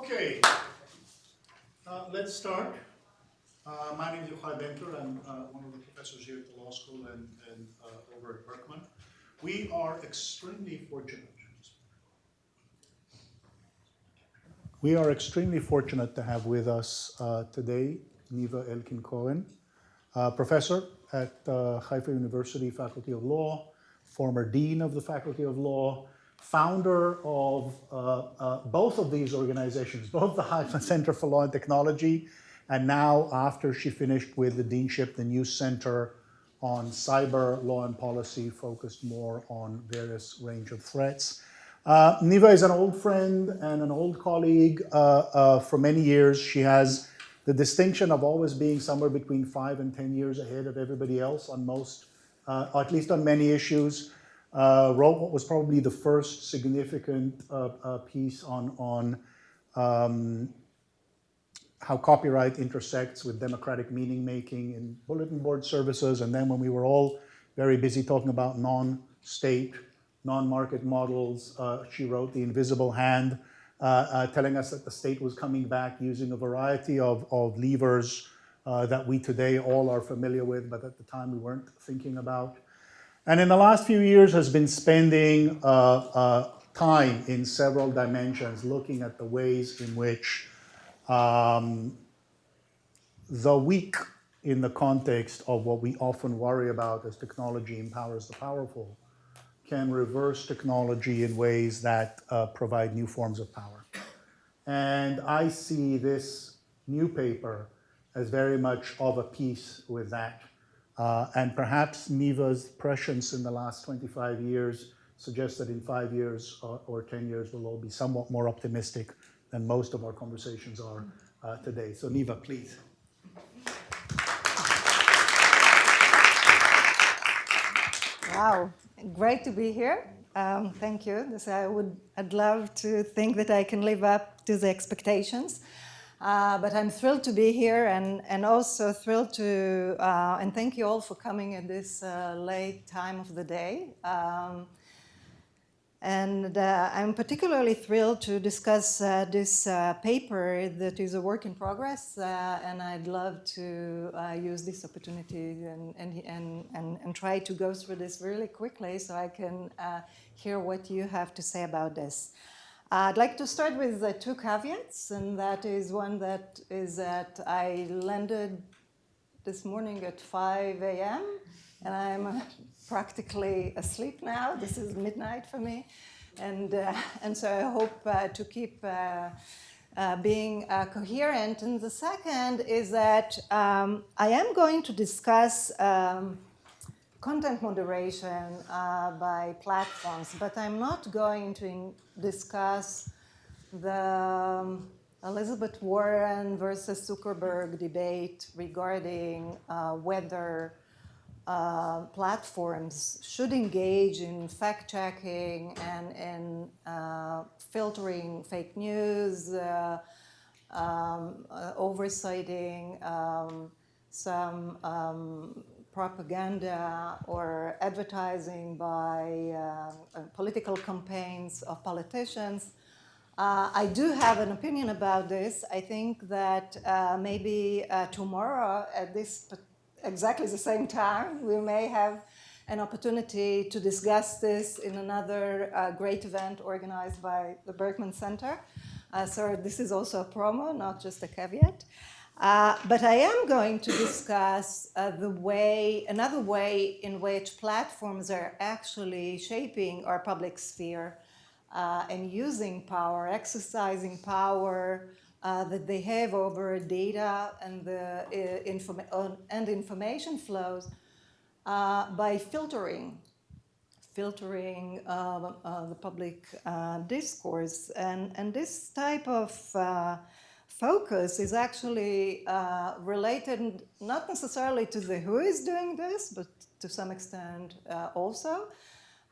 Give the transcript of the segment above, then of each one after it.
Okay, uh, let's start. Uh, my name is Yochai Benkler. I'm uh, one of the professors here at the law school and, and uh, over at Berkman. We are extremely fortunate. We are extremely fortunate to have with us uh, today Niva Elkin-Koren, uh, professor at Haifa University Faculty of Law, former dean of the Faculty of Law, founder of uh, uh, both of these organizations, both the Haifa Center for Law and Technology, and now after she finished with the deanship, the new center on cyber law and policy focused more on various range of threats. Uh, Niva is an old friend and an old colleague uh, uh, for many years. She has the distinction of always being somewhere between five and 10 years ahead of everybody else on most, uh, or at least on many issues. Uh, wrote what was probably the first significant uh, piece on, on um, how copyright intersects with democratic meaning making in bulletin board services. And then when we were all very busy talking about non-state non-market models. Uh, she wrote The Invisible Hand, uh, uh, telling us that the state was coming back using a variety of, of levers uh, that we today all are familiar with, but at the time we weren't thinking about. And in the last few years has been spending uh, uh, time in several dimensions looking at the ways in which um, the weak in the context of what we often worry about as technology empowers the powerful can reverse technology in ways that uh, provide new forms of power. And I see this new paper as very much of a piece with that. Uh, and perhaps Niva's prescience in the last 25 years suggests that in five years or, or 10 years we'll all be somewhat more optimistic than most of our conversations are uh, today. So Niva, please. Wow, great to be here. Um, thank you. I would, I'd love to think that I can live up to the expectations. Uh, but I'm thrilled to be here and, and also thrilled to, uh, and thank you all for coming at this uh, late time of the day. Um, and uh, I'm particularly thrilled to discuss uh, this uh, paper that is a work in progress, and I'd love to use this opportunity and, and, and, and, and, try to go through this really quickly so I can hear what you have to say about this. I'd like to start with two caveats, and that is one that is that I landed this morning at 5 a.m. and I'm practically asleep now. This is midnight for me. And, uh, and so I hope uh, to keep uh, uh being uh, coherent. And the second is that um, I am going to discuss um, content moderation uh, by platforms, but I'm not going to discuss the um, Elizabeth Warren versus Zuckerberg debate regarding whether uh, platforms should engage in fact-checking and in uh, filtering fake news, uh, um, uh, oversighting um, some um, propaganda or advertising by uh, political campaigns of politicians. Uh, I do have an opinion about this. I think that uh, maybe uh, tomorrow at this exactly the same time. We may have an opportunity to discuss this in another uh, great event organized by the Berkman Center. Uh, so this is also a promo, not just a caveat. Uh, but I am going to discuss uh, the way, another way in which platforms are actually shaping our public sphere uh, and using power, exercising power, uh, that they have over data and the uh, informa and information flows uh, by filtering, filtering uh, the public discourse. And, and this type of focus is actually related not necessarily to the who is doing this, but to some extent also.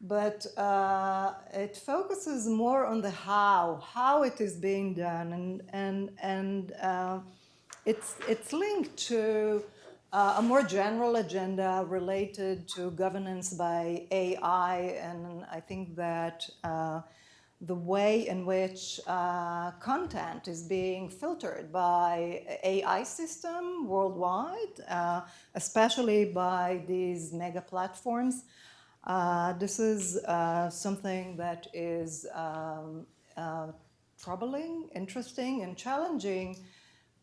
But uh, it focuses more on the how, how it is being done, and and and uh, it's it's linked to uh, a more general agenda related to governance by AI, and I think that uh, the way in which uh, content is being filtered by AI system worldwide, uh, especially by these mega platforms. Uh, this is uh, something that is um, uh, troubling, interesting, and challenging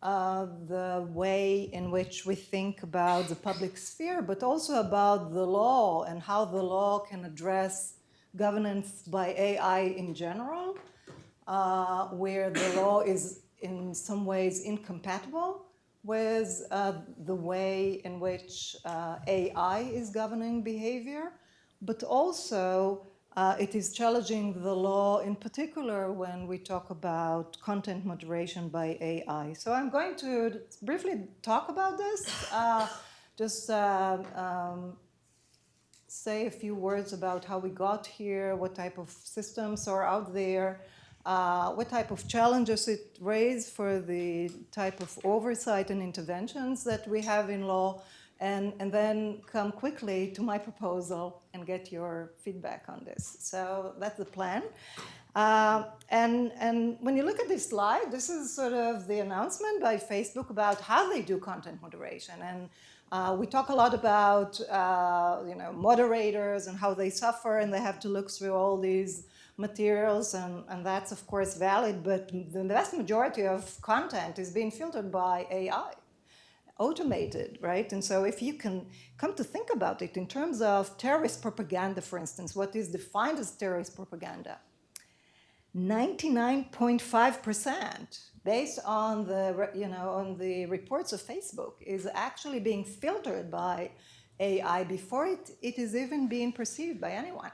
uh, the way in which we think about the public sphere, but also about the law and how the law can address governance by AI in general, uh, where the law is in some ways incompatible with uh, the way in which uh, AI is governing behavior, but also uh, it is challenging the law in particular when we talk about content moderation by AI. So I'm going to briefly talk about this, uh, just uh, um, say a few words about how we got here, what type of systems are out there, uh, what type of challenges it raised for the type of oversight and interventions that we have in law, and, and then come quickly to my proposal and get your feedback on this. So that's the plan. Uh, and, and when you look at this slide, this is sort of the announcement by Facebook about how they do content moderation. And uh, we talk a lot about uh, you know, moderators and how they suffer and they have to look through all these materials and, and that's of course valid, but the vast majority of content is being filtered by AI automated, right? And so if you can come to think about it in terms of terrorist propaganda, for instance, what is defined as terrorist propaganda? 99.5% based on the, you know, on the reports of Facebook is actually being filtered by AI before it, it is even being perceived by anyone,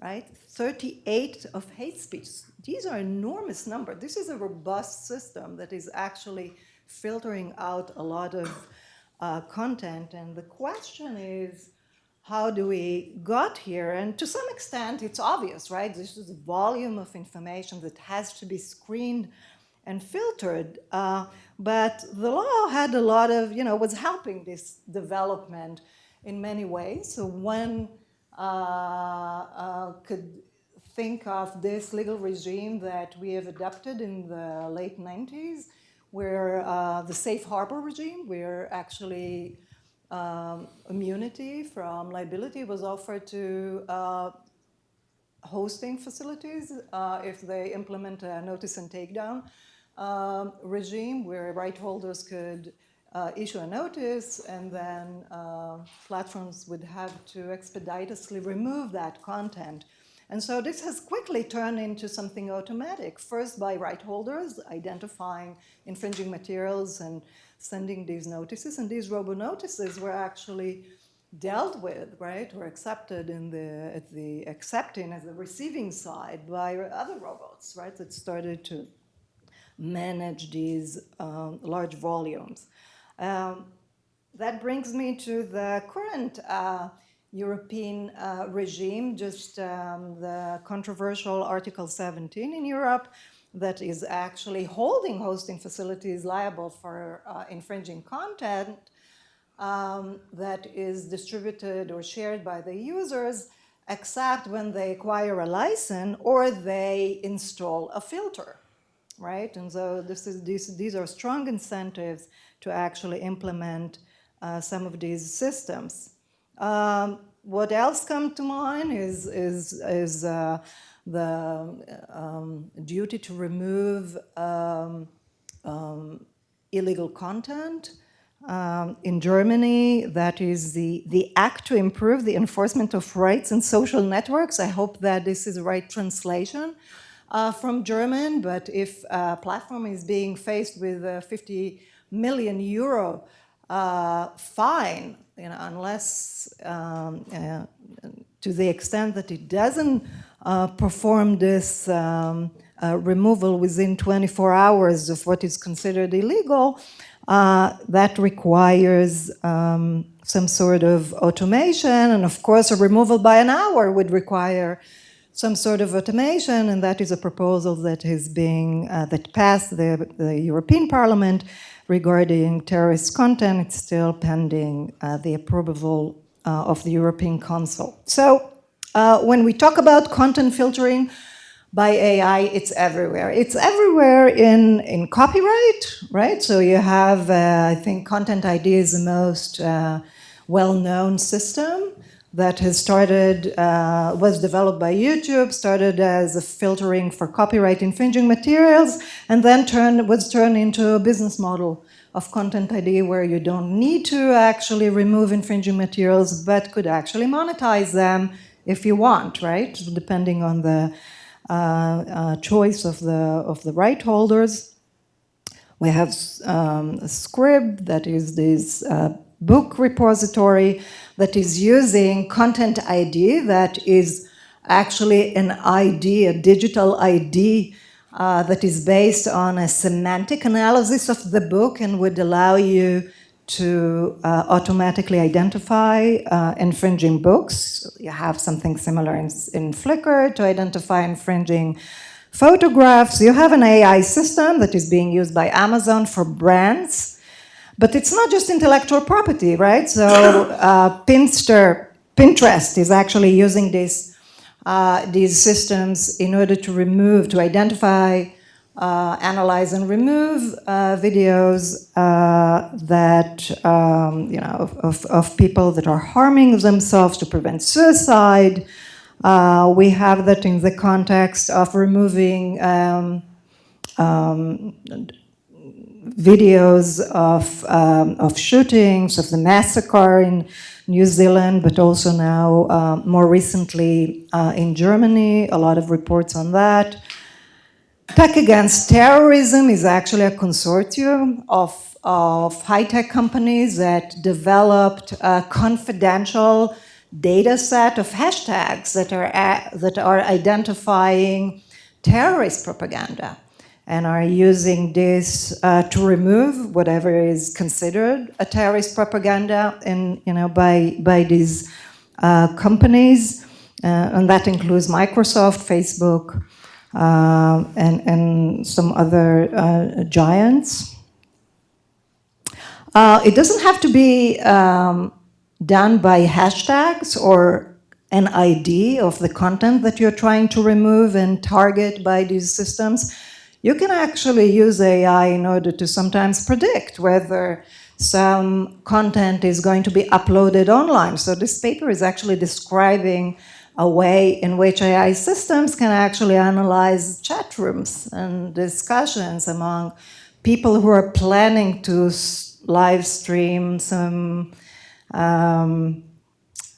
right? 38 of hate speech. These are enormous numbers. This is a robust system that is actually filtering out a lot of uh, content. And the question is, how do we got here? And to some extent, it's obvious, right? This is a volume of information that has to be screened and filtered. Uh, but the law had a lot of, you know, was helping this development in many ways. So one uh, uh, could think of this legal regime that we have adopted in the late 90s where uh, the safe harbor regime, where actually um, immunity from liability was offered to uh, hosting facilities uh, if they implement a notice and takedown um, regime where right holders could uh, issue a notice and then uh, platforms would have to expeditiously remove that content and so this has quickly turned into something automatic, first by right holders identifying infringing materials and sending these notices. And these robo-notices were actually dealt with, right, or accepted in the, at the accepting as the receiving side by other robots, right, that started to manage these um, large volumes. Um, that brings me to the current uh, European uh, regime, just um, the controversial Article 17 in Europe that is actually holding hosting facilities liable for uh, infringing content um, that is distributed or shared by the users except when they acquire a license or they install a filter, right? And so this is, these, these are strong incentives to actually implement uh, some of these systems. Um, what else come to mind is, is, is uh, the um, duty to remove um, um, illegal content. Um, in Germany, that is the, the act to improve the enforcement of rights in social networks. I hope that this is the right translation uh, from German, but if a platform is being faced with a 50 million euro uh, fine, you know, unless um, uh, to the extent that it doesn't uh, perform this um, uh, removal within 24 hours of what is considered illegal, uh, that requires um, some sort of automation. And of course, a removal by an hour would require some sort of automation, and that is a proposal that is being, uh, that passed the, the European Parliament regarding terrorist content. It's still pending uh, the approval uh, of the European Council. So uh, when we talk about content filtering by AI, it's everywhere. It's everywhere in, in copyright, right? So you have, uh, I think Content ID is the most uh, well-known system that has started, uh, was developed by YouTube, started as a filtering for copyright infringing materials, and then turned, was turned into a business model of Content ID where you don't need to actually remove infringing materials, but could actually monetize them if you want, right? Depending on the uh, uh, choice of the, of the right holders. We have um, Scribd, that is this uh, book repository that is using Content ID, that is actually an ID, a digital ID uh, that is based on a semantic analysis of the book and would allow you to uh, automatically identify uh, infringing books. You have something similar in, in Flickr to identify infringing photographs. You have an AI system that is being used by Amazon for brands, but it's not just intellectual property, right? So uh, Pinster, Pinterest is actually using this, uh, these systems in order to remove, to identify uh, analyze and remove uh, videos uh, that, um, you know, of, of, people that are harming themselves to prevent suicide. Uh, we have that in the context of removing um, um, videos of, um, of shootings, of the massacre in New Zealand, but also now uh, more recently uh, in Germany, a lot of reports on that. Tech Against Terrorism is actually a consortium of, of high-tech companies that developed a confidential data set of hashtags that are, that are identifying terrorist propaganda and are using this uh, to remove whatever is considered a terrorist propaganda in, you know, by, by these uh, companies. Uh, and that includes Microsoft, Facebook, uh, and, and some other uh, giants. Uh, it doesn't have to be um, done by hashtags or an ID of the content that you're trying to remove and target by these systems. You can actually use AI in order to sometimes predict whether some content is going to be uploaded online. So this paper is actually describing a way in which AI systems can actually analyze chat rooms and discussions among people who are planning to live stream some um,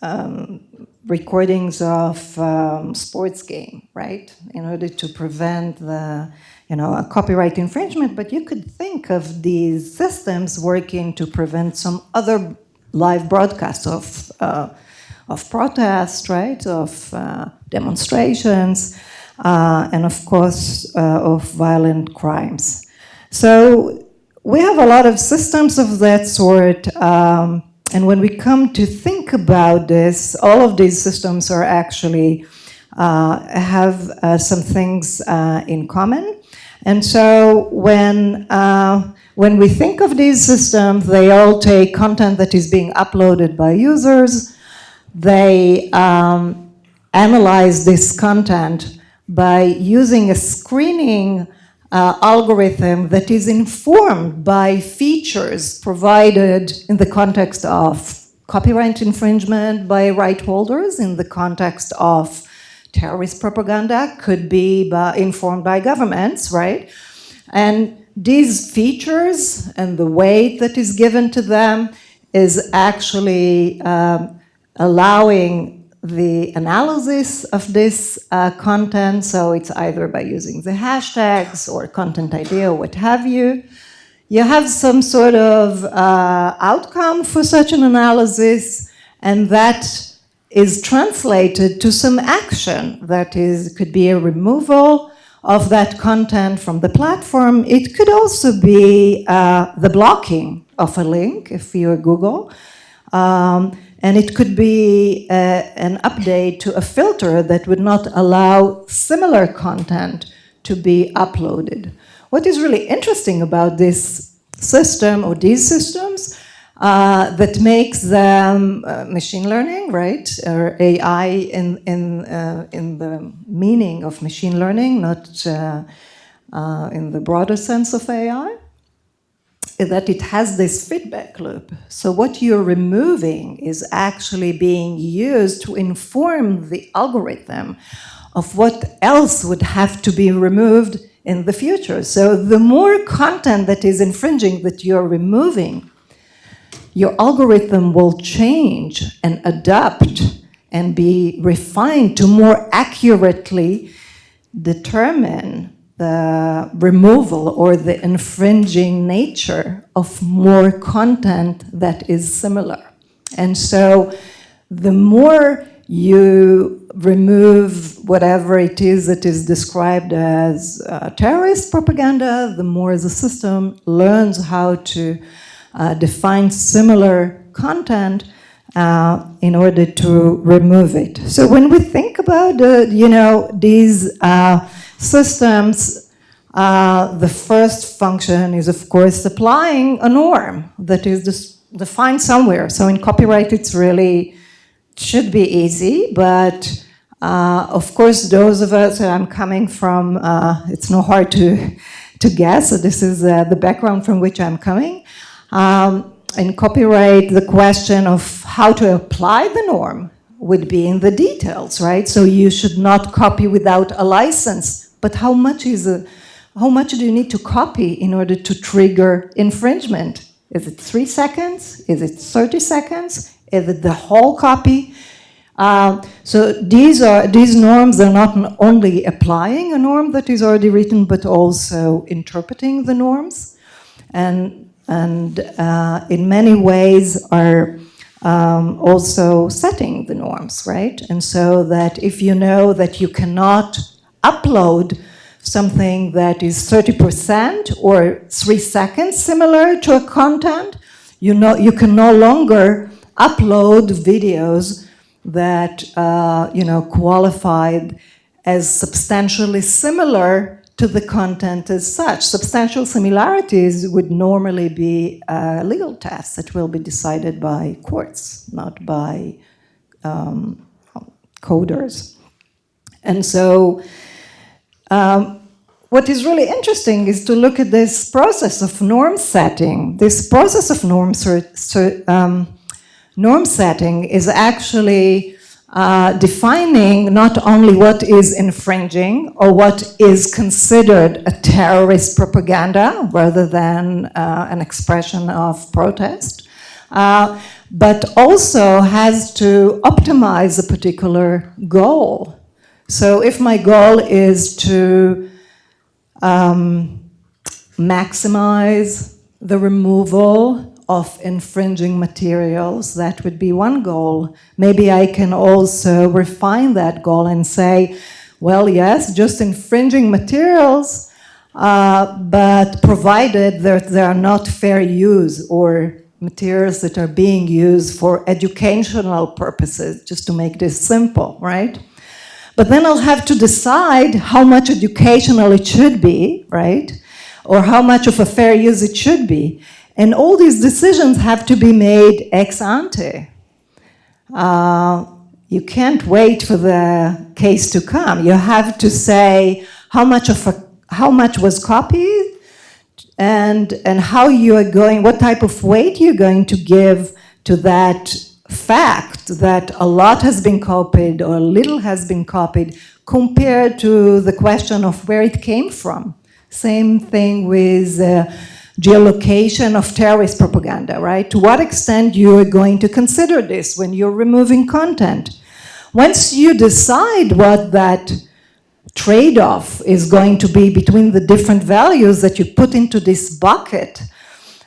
um, recordings of um, sports game, right? In order to prevent the, you know, a copyright infringement, but you could think of these systems working to prevent some other live broadcasts of uh, of protest, right, of uh, demonstrations, uh, and of course uh, of violent crimes. So we have a lot of systems of that sort, um, and when we come to think about this, all of these systems are actually uh, have uh, some things uh, in common. And so when when we think of these systems, they all take content that is being uploaded by users, they um, analyze this content by using a screening uh, algorithm that is informed by features provided in the context of copyright infringement by right holders, in the context of terrorist propaganda, could be by, informed by governments, right? And these features and the weight that is given to them is actually um, allowing the analysis of this uh, content. So it's either by using the hashtags or content ID or what have you. You have some sort of uh, outcome for such an analysis and that is translated to some action that is could be a removal of that content from the platform. It could also be uh, the blocking of a link if you're Google. Um, and it could be uh, an update to a filter that would not allow similar content to be uploaded. What is really interesting about this system or these systems uh, that makes them uh, machine learning, right, or AI in in uh, in the meaning of machine learning, not uh, uh, in the broader sense of AI, is that it has this feedback loop. So what you're removing is actually being used to inform the algorithm of what else would have to be removed in the future. So the more content that is infringing that you're removing, your algorithm will change and adapt and be refined to more accurately determine the removal or the infringing nature of more content that is similar. And so the more you remove whatever it is that is described as uh, terrorist propaganda, the more the system learns how to uh, define similar content uh, in order to remove it. So when we think about, uh, you know, these uh, systems, uh, the first function is, of course, applying a norm that is defined somewhere. So in copyright, it's really should be easy, but uh, of course, those of us, that I'm coming from, uh, it's not hard to, to guess, so this is uh, the background from which I'm coming. Um, in copyright, the question of how to apply the norm would be in the details, right? So you should not copy without a license, but how much is a, how much do you need to copy in order to trigger infringement? Is it three seconds? Is it 30 seconds? It the whole copy? Uh, so these are these norms are not only applying a norm that is already written, but also interpreting the norms, and and uh, in many ways are um, also setting the norms, right? And so that if you know that you cannot upload something that is 30% or three seconds similar to a content, you know you can no longer upload videos that uh, you know qualified as substantially similar to the content as such. Substantial similarities would normally be a legal test that will be decided by courts, not by um, coders. And so um, what is really interesting is to look at this process of norm setting. This process of norm, um, norm setting is actually uh, defining not only what is infringing or what is considered a terrorist propaganda rather than uh, an expression of protest, uh, but also has to optimize a particular goal. So if my goal is to um, maximize the removal of infringing materials, that would be one goal. Maybe I can also refine that goal and say, well, yes, just infringing materials, uh, but provided that they are not fair use or materials that are being used for educational purposes, just to make this simple, right? But then I'll have to decide how much educational it should be, right? Or how much of a fair use it should be. And all these decisions have to be made ex ante. Uh, you can't wait for the case to come. You have to say how much of a, how much was copied and, and how you are going, what type of weight you're going to give to that fact that a lot has been copied or little has been copied compared to the question of where it came from. Same thing with uh, geolocation of terrorist propaganda, right? To what extent you are going to consider this when you're removing content. Once you decide what that trade-off is going to be between the different values that you put into this bucket,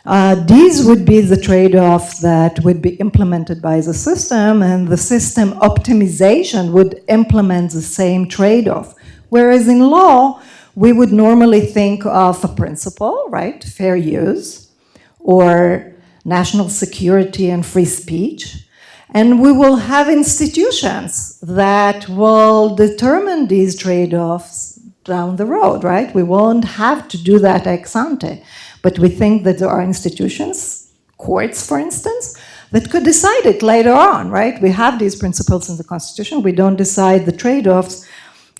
uh, these would be the trade-offs that would be implemented by the system and the system optimization would implement the same trade-off. Whereas in law, we would normally think of a principle, right, fair use, or national security and free speech, and we will have institutions that will determine these trade-offs down the road, right? We won't have to do that ex ante. But we think that there are institutions, courts, for instance, that could decide it later on, right? We have these principles in the Constitution. We don't decide the trade-offs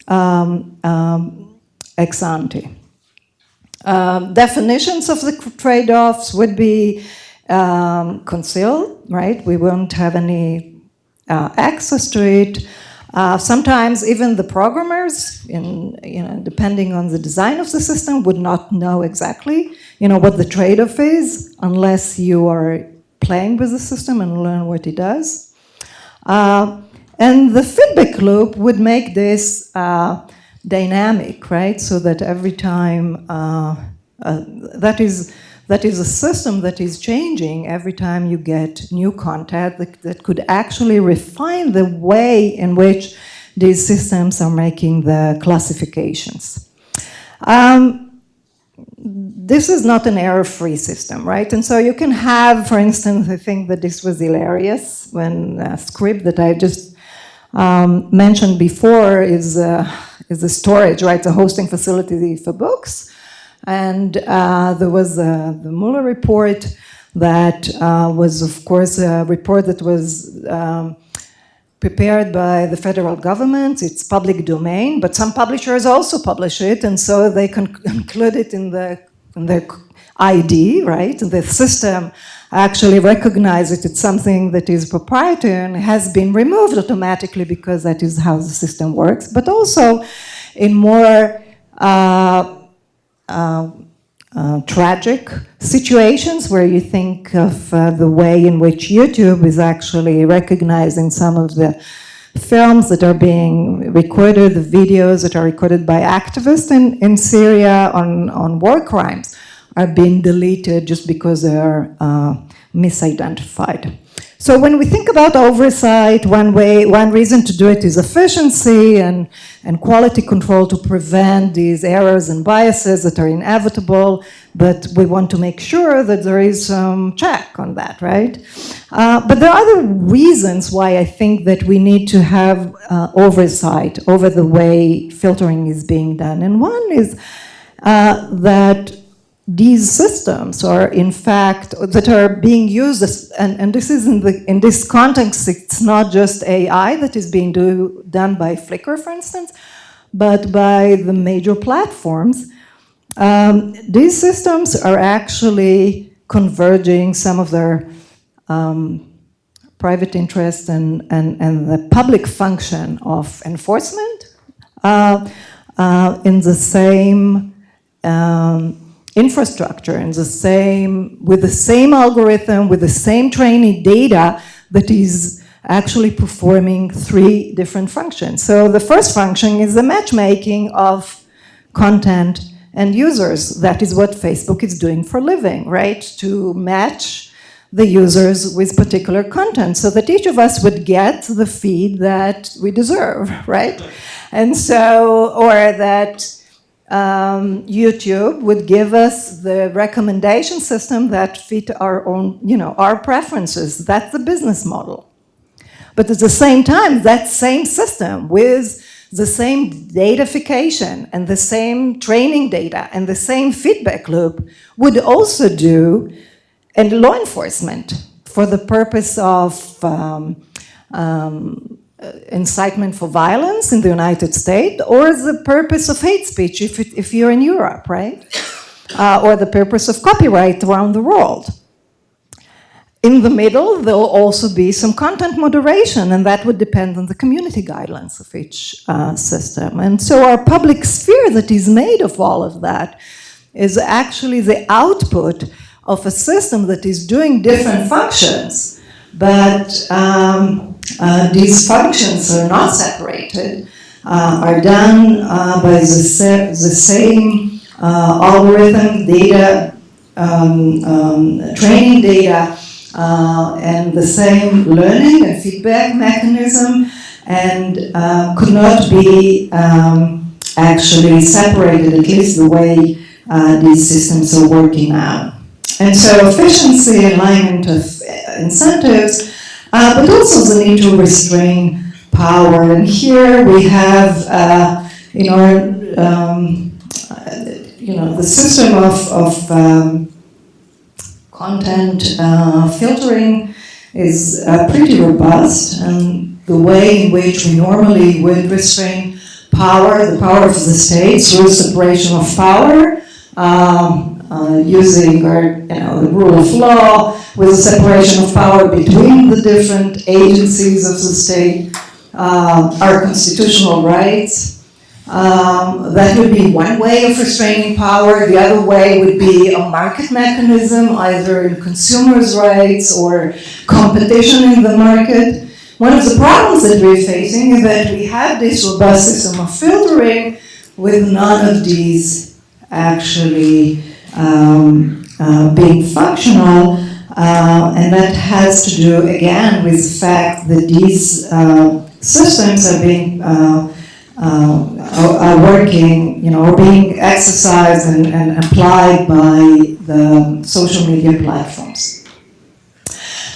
um, um, ex ante. Um, definitions of the trade-offs would be um, concealed, right? We won't have any uh, access to it. Uh, sometimes even the programmers, in, you know, depending on the design of the system, would not know exactly, you know, what the trade-off is unless you are playing with the system and learn what it does. Uh, and the feedback loop would make this uh, dynamic, right? So that every time, uh, uh, that is that is a system that is changing every time you get new content that, that could actually refine the way in which these systems are making the classifications. Um, this is not an error-free system, right? And so you can have, for instance, I think that this was hilarious when a Scribd that I just um, mentioned before is, uh, is the storage, right? The hosting facility for books. And uh, there was uh, the Mueller report that uh, was, of course, a report that was um, prepared by the federal government. It's public domain, but some publishers also publish it, and so they can include it in the, in the ID, right? The system actually recognizes it. It's something that is proprietary and has been removed automatically because that is how the system works. But also in more uh, uh, uh, tragic situations where you think of uh, the way in which YouTube is actually recognizing some of the films that are being recorded, the videos that are recorded by activists in, in Syria on, on war crimes are being deleted just because they are uh, misidentified. So when we think about oversight, one way, one reason to do it is efficiency and, and quality control to prevent these errors and biases that are inevitable, but we want to make sure that there is some check on that, right? Uh, but there are other reasons why I think that we need to have uh, oversight over the way filtering is being done. And one is uh, that these systems are in fact that are being used as, and, and this is in the in this context it's not just AI that is being do, done by Flickr for instance but by the major platforms. Um, these systems are actually converging some of their um, private interest and, and, and the public function of enforcement uh, uh, in the same um, infrastructure and the same, with the same algorithm, with the same training data that is actually performing three different functions. So the first function is the matchmaking of content and users. That is what Facebook is doing for living, right? To match the users with particular content so that each of us would get the feed that we deserve, right? And so, or that um, YouTube would give us the recommendation system that fit our own, you know, our preferences. That's the business model. But at the same time, that same system with the same datafication and the same training data and the same feedback loop would also do and law enforcement for the purpose of um, um, uh, incitement for violence in the United States or the purpose of hate speech if, it, if you're in Europe, right? Uh, or the purpose of copyright around the world. In the middle, there'll also be some content moderation, and that would depend on the community guidelines of each uh, system. And so our public sphere that is made of all of that is actually the output of a system that is doing different functions, but um, uh, these functions are not separated, uh, are done uh, by the, the same uh, algorithm, data, um, um, training data, uh, and the same learning and feedback mechanism, and uh, could not be um, actually separated, at least the way these systems are working now. And so efficiency, alignment of incentives, uh, but also the need to restrain power. And here we have, uh, you know, um, you know, the system of, of um, content uh, filtering is uh, pretty robust, and the way in which we normally would restrain power, the power of the state through separation of power, um, uh, using our, you know, the rule of law with a separation of power between the different agencies of the state, uh, our constitutional rights. Um, that would be one way of restraining power. The other way would be a market mechanism, either in consumers' rights or competition in the market. One of the problems that we're facing is that we have this robust system of filtering with none of these actually um, uh, being functional. Uh, and that has to do, again, with the fact that these uh, systems are being uh, uh, are, working, you know, are being exercised and, and applied by the social media platforms.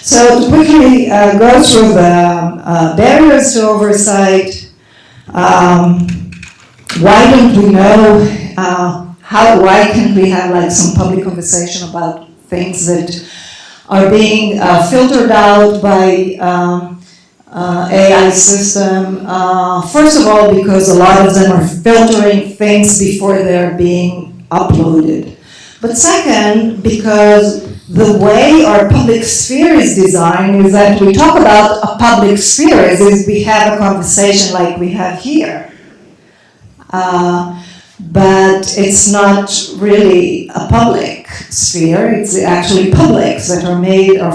So to quickly uh, go through the uh, barriers to oversight, um, why don't we know uh, how, why can't we have like some public conversation about things that are being uh, filtered out by um, uh, AI system. Uh, first of all, because a lot of them are filtering things before they're being uploaded. But second, because the way our public sphere is designed is that we talk about a public sphere if we have a conversation like we have here. Uh, but it's not really a public sphere, it's actually publics that are made of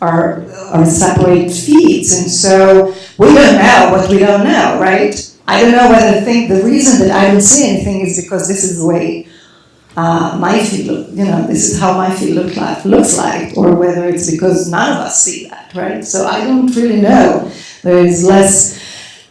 are, are separate feeds. And so we don't know what we don't know, right? I don't know whether think the reason that I don't see anything is because this is the way uh, my feed, look, you know, this is how my feed look like, looks like, or whether it's because none of us see that, right? So I don't really know. There is less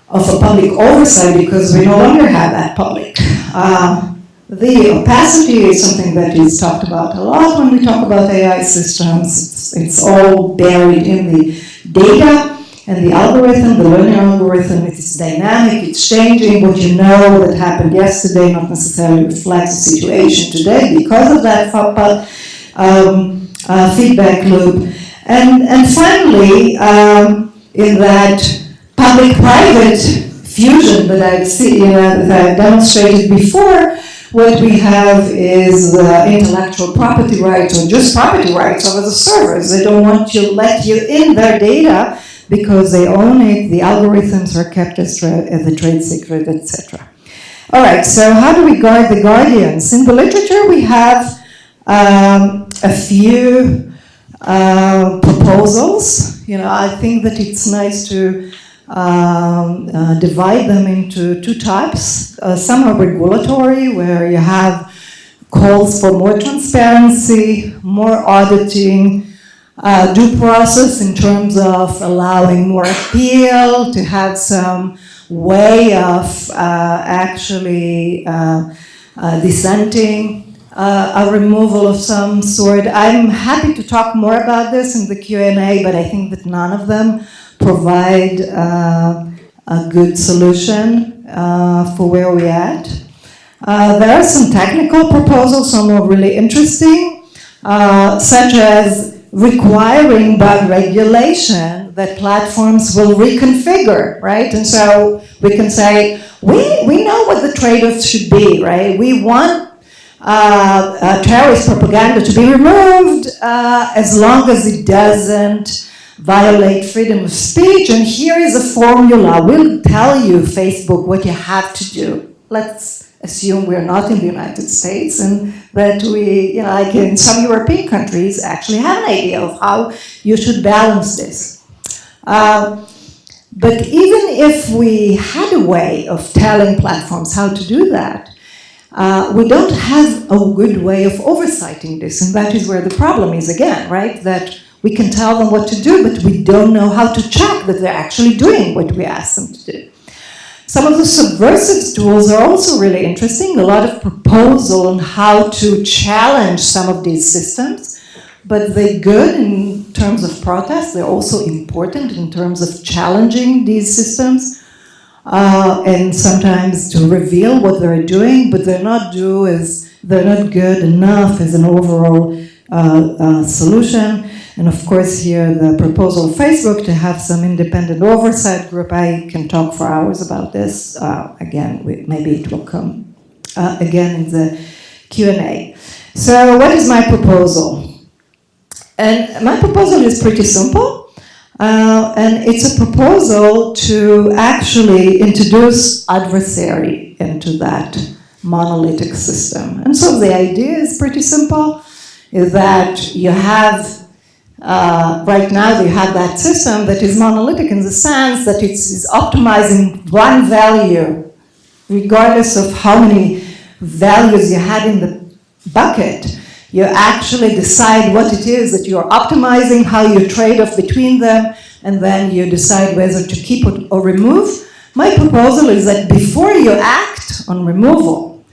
of a public oversight because we no longer have that public. Uh, the opacity is something that is talked about a lot when we talk about AI systems. It's, it's all buried in the data and the algorithm, the learning algorithm, it is dynamic, it's changing. What you know that happened yesterday not necessarily reflects the situation today because of that um, uh, feedback loop. And, and finally, um, in that public-private fusion that I've seen, I've demonstrated before, what we have is intellectual property rights or just property rights over the servers. They don't want to let you in their data because they own it, the algorithms are kept as, as a trade secret, etc. All right, so how do we guard the guardians? In the literature, we have um, a few uh, proposals. You know, I think that it's nice to um, uh, divide them into two types. Uh, some are regulatory, where you have calls for more transparency, more auditing, uh, due process in terms of allowing more appeal, to have some way of uh, actually uh, uh, dissenting, a removal of some sort. I'm happy to talk more about this in the Q&A, but I think that none of them provide uh, a good solution uh, for where we're at. Uh, there are some technical proposals, some are really interesting, uh, such as requiring by regulation that platforms will reconfigure, right? And so we can say, we, we know what the trade-offs should be, right? We want uh, uh, terrorist propaganda to be removed uh, as long as it doesn't violate freedom of speech. And here is a formula. We'll tell you, Facebook, what you have to do. Let's assume we're not in the United States and that we, you know, like in some European countries, actually have an idea of how you should balance this. Uh, but even if we had a way of telling platforms how to do that, uh, we don't have a good way of oversighting this, and that is where the problem is again, right? That we can tell them what to do, but we don't know how to check that they're actually doing what we ask them to do. Some of the subversive tools are also really interesting, a lot of proposal on how to challenge some of these systems, but they're good in terms of protest, they're also important in terms of challenging these systems, uh, and sometimes to reveal what they're doing, but they're not do as, they're not good enough as an overall uh, uh, solution. And of course, here the proposal of Facebook to have some independent oversight group. I can talk for hours about this. Uh, again, we, maybe it will come uh, again in the Q&A. So what is my proposal? And my proposal is pretty simple. Uh, and it's a proposal to actually introduce adversary into that monolithic system. And so the idea is pretty simple, is that you have, uh, right now you have that system that is monolithic in the sense that it's, optimizing one value, regardless of how many values you had in the bucket. You actually decide what it is that you're optimizing, how you trade off between them, and then you decide whether to keep it or remove. My proposal is that before you act on removal,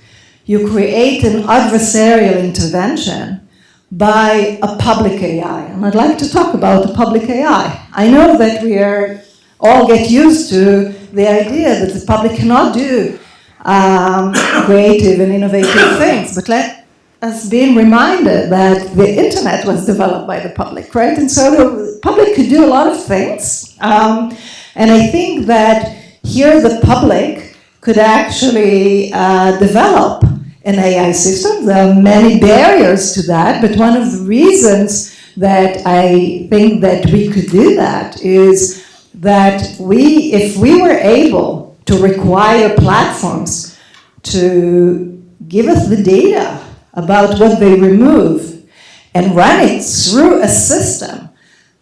you create an adversarial intervention by a public AI. And I'd like to talk about the public AI. I know that we are all get used to the idea that the public cannot do um, creative and innovative things, but let us being reminded that the internet was developed by the public, right? And so the public could do a lot of things. Um, and I think that here the public could actually uh, develop an AI system. There are many barriers to that, but one of the reasons that I think that we could do that is that we, if we were able to require platforms to give us the data about what they remove and run it through a system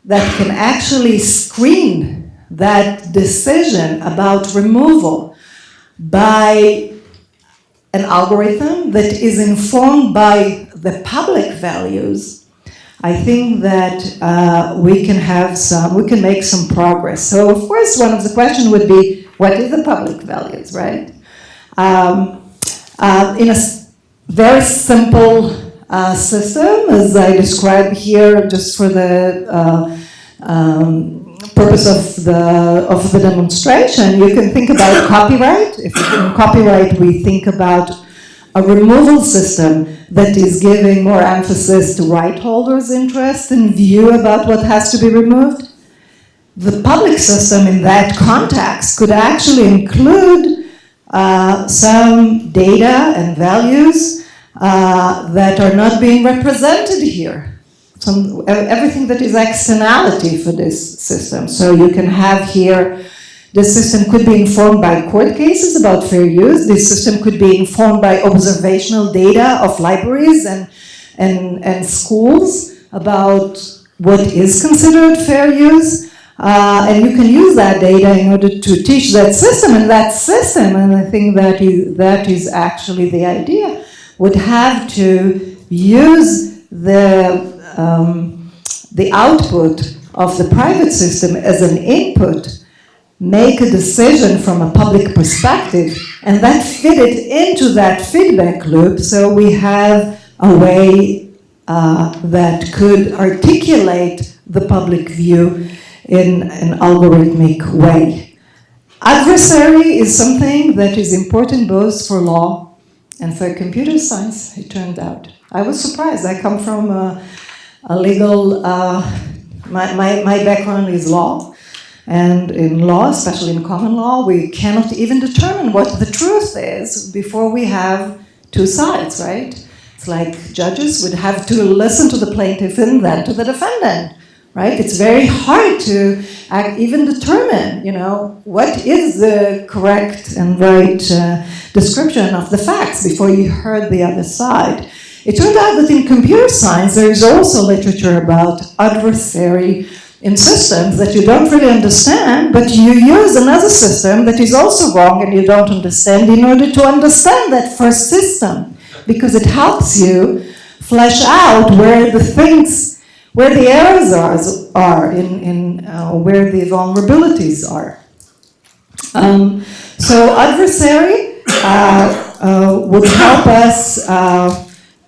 that can actually screen that decision about removal by an algorithm that is informed by the public values, I think that uh, we can have some, we can make some progress. So of course, one of the questions would be, what is the public values, right? Um, uh, in a very simple uh, system, as I described here, just for the uh, um, purpose of the of the demonstration. You can think about copyright. If in copyright we think about a removal system that is giving more emphasis to right holders' interest and view about what has to be removed. The public system in that context could actually include uh, some data and values uh, that are not being represented here. Some, everything that is externality for this system. So you can have here, the system could be informed by court cases about fair use. This system could be informed by observational data of libraries and, and, and schools about what is considered fair use. Uh, and you can use that data in order to teach that system, and that system, and I think that is, that is actually the idea, would have to use the, um, the output of the private system as an input, make a decision from a public perspective, and then fit it into that feedback loop so we have a way uh, that could articulate the public view in an algorithmic way. Adversary is something that is important both for law and for computer science, it turned out. I was surprised. I come from a, a legal, uh, my, my, my background is law. And in law, especially in common law, we cannot even determine what the truth is before we have two sides, right? It's like judges would have to listen to the plaintiff and then to the defendant right? It's very hard to even determine, you know, what is the correct and right uh, description of the facts before you heard the other side. It turned out that in computer science, there is also literature about adversary in systems that you don't really understand, but you use another system that is also wrong and you don't understand in order to understand that first system, because it helps you flesh out where the things where the errors are, are in, in uh, where the vulnerabilities are. Um, so adversary uh, uh, would help us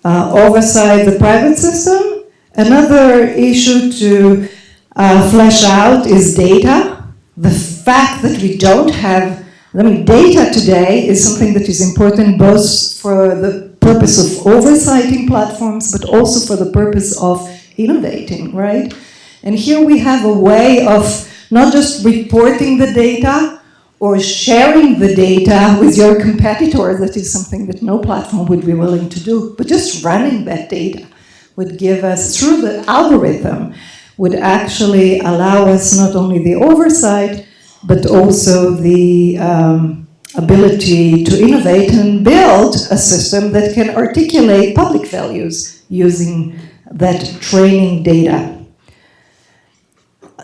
uh, oversight the private system. Another issue to uh, flesh out is data. The fact that we don't have, I mean, data today is something that is important both for the purpose of oversighting platforms, but also for the purpose of innovating, right? And here we have a way of not just reporting the data or sharing the data with your competitor, that is something that no platform would be willing to do, but just running that data would give us, through the algorithm, would actually allow us not only the oversight, but also the um, ability to innovate and build a system that can articulate public values using that training data.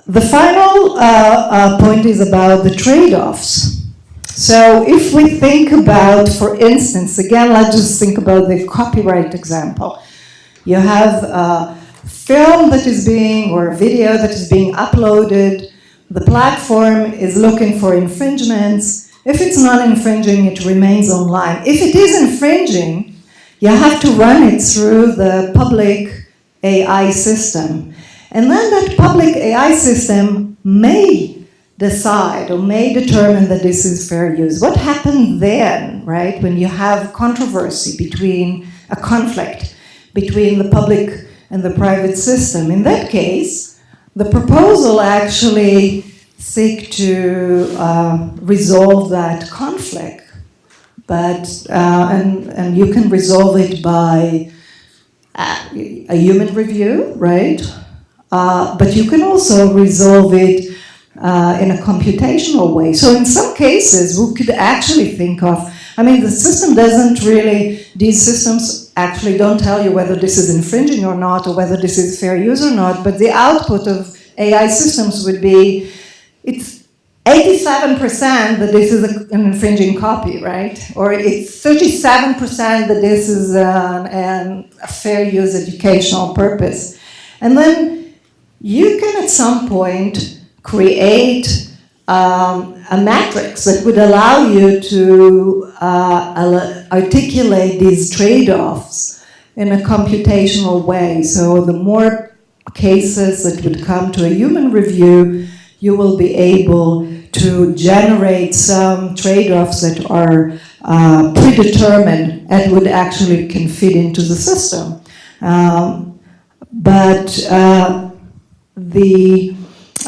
The final uh, uh, point is about the trade-offs. So if we think about, for instance, again, let's just think about the copyright example. You have a film that is being, or a video that is being uploaded, the platform is looking for infringements. If it's not infringing, it remains online. If it is infringing, you have to run it through the public AI system. And then that public AI system may decide or may determine that this is fair use. What happens then, right, when you have controversy between, a conflict between the public and the private system? In that case, the proposal actually seek to uh, resolve that conflict, but, uh, and, and you can resolve it by a human review, right? Uh, but you can also resolve it uh, in a computational way. So in some cases, we could actually think of, I mean, the system doesn't really, these systems actually don't tell you whether this is infringing or not, or whether this is fair use or not, but the output of AI systems would be, it's 87% that this is a, an infringing copy, right? Or it's 37% that this is an, an, a fair use educational purpose. And then you can at some point create um, a matrix that would allow you to uh, articulate these trade-offs in a computational way. So the more cases that would come to a human review, you will be able to generate some trade-offs that are uh, predetermined and would actually can fit into the system. Um, but uh, the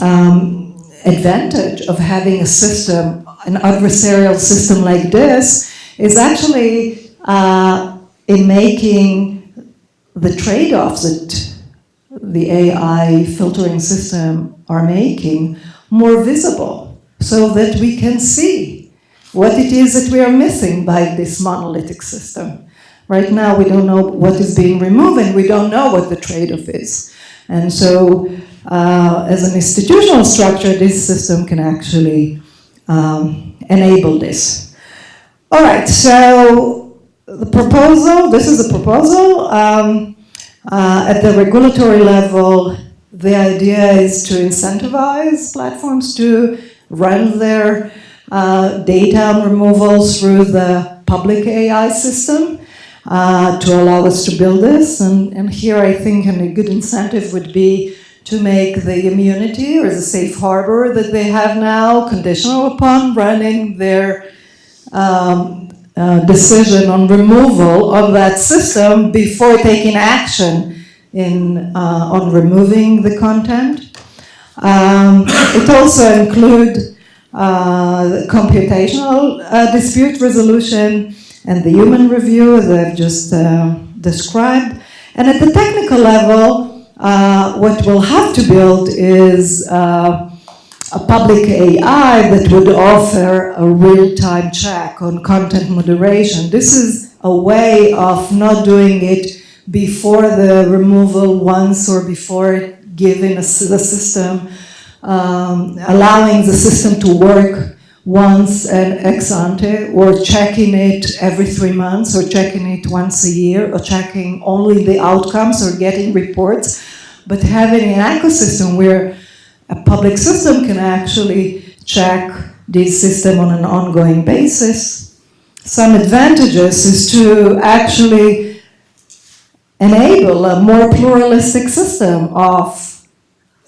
um, advantage of having a system, an adversarial system like this, is actually uh, in making the trade-offs that the AI filtering system are making more visible so that we can see what it is that we are missing by this monolithic system. Right now, we don't know what is being removed and we don't know what the trade-off is. And so uh, as an institutional structure, this system can actually um, enable this. All right, so the proposal, this is the proposal. Um, uh, at the regulatory level, the idea is to incentivize platforms to run their uh, data removal through the public AI system uh, to allow us to build this. And, and here I think a good incentive would be to make the immunity or the safe harbor that they have now conditional upon running their um, uh, decision on removal of that system before taking action in, uh, on removing the content. Um, it also includes uh, computational uh, dispute resolution and the human review as I've just uh, described. And at the technical level, uh, what we'll have to build is uh, a public AI that would offer a real-time check on content moderation. This is a way of not doing it before the removal once or before giving the system, um, allowing the system to work once and ex ante or checking it every three months or checking it once a year or checking only the outcomes or getting reports, but having an ecosystem where a public system can actually check this system on an ongoing basis. Some advantages is to actually enable a more pluralistic system of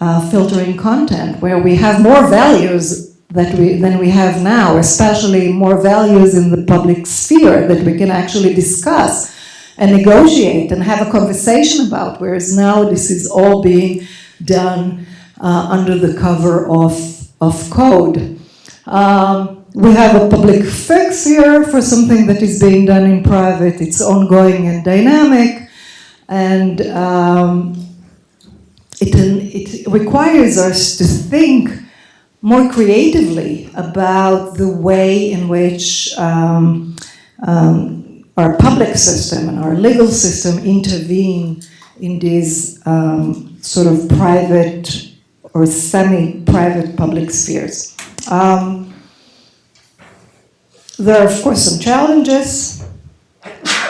uh, filtering content where we have more values that we, than we have now, especially more values in the public sphere that we can actually discuss and negotiate and have a conversation about, whereas now this is all being done uh, under the cover of, of code. Um, we have a public fix here for something that is being done in private. It's ongoing and dynamic, and um, it, it requires us to think more creatively about the way in which um, um, our public system and our legal system intervene in these um, sort of private or semi-private public spheres. Um, there are, of course, some challenges,